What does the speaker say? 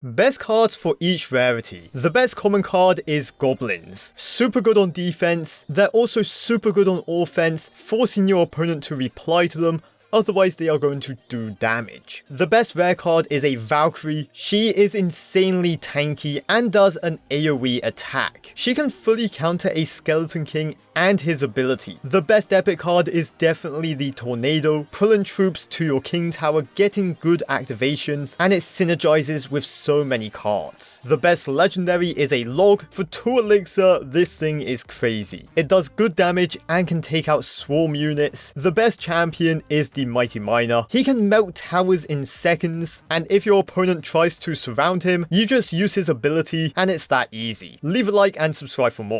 Best cards for each rarity. The best common card is Goblins. Super good on defense, they're also super good on offense, forcing your opponent to reply to them otherwise they are going to do damage. The best rare card is a Valkyrie. She is insanely tanky and does an AoE attack. She can fully counter a Skeleton King and his ability. The best epic card is definitely the Tornado, pulling troops to your King Tower, getting good activations, and it synergizes with so many cards. The best legendary is a Log. For 2 elixir, this thing is crazy. It does good damage and can take out swarm units. The best champion is the Mighty Miner. He can melt towers in seconds, and if your opponent tries to surround him, you just use his ability and it's that easy. Leave a like and subscribe for more.